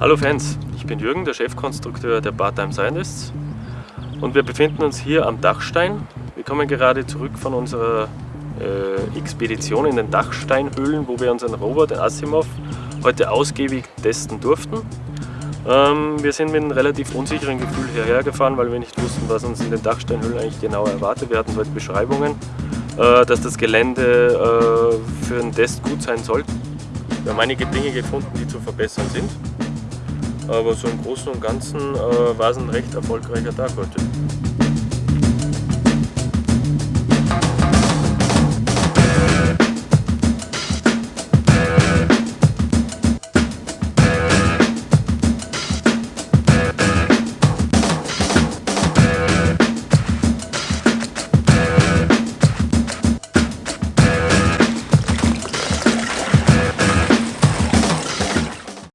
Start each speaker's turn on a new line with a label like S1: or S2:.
S1: Fans, ich bin Jürgen, der Chefkonstrukteur der Part-Time Scientists und wir befinden uns hier am Dachstein. Wir kommen gerade zurück von unserer äh, Expedition in den Dachsteinhöhlen, wo wir unseren Rover, den Asimov, heute ausgiebig testen durften. Ähm, wir sind mit einem relativ unsicheren Gefühl hierher gefahren, weil wir nicht wussten, was uns in den Dachsteinhöhlen eigentlich genau erwartet. Wir hatten dort Beschreibungen, äh, dass das Gelände äh, für einen Test gut sein soll. Wir haben einige Dinge gefunden, die zu verbessern sind. Aber so im Großen und Ganzen äh, war es ein recht erfolgreicher Tag heute.